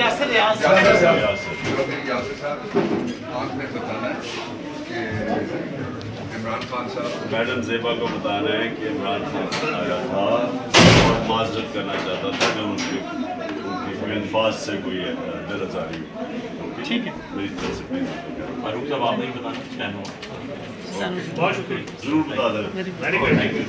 Yasir Yasir. Yasir Yasir. Ahmet Efendi. خان صاحب میڈم زیبا کو بتانا ہے کہ عمران خان آیا تھا اور معذرت کرنا چاہتا تھا میں ان کے کوئی الفاظ سے کوئی در آزاری ٹھیک ہے۔ میری طرف سے فاروق صاحب آپ نے بتانا بہت شکریہ۔ ضرور بتا دیں۔